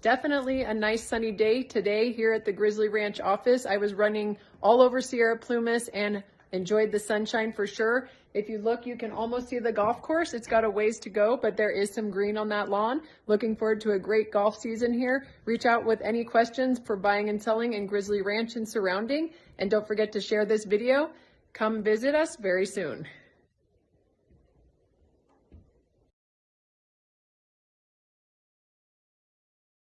Definitely a nice sunny day today here at the Grizzly Ranch office. I was running all over Sierra Plumas and enjoyed the sunshine for sure. If you look, you can almost see the golf course. It's got a ways to go, but there is some green on that lawn. Looking forward to a great golf season here. Reach out with any questions for buying and selling in Grizzly Ranch and surrounding. And don't forget to share this video. Come visit us very soon.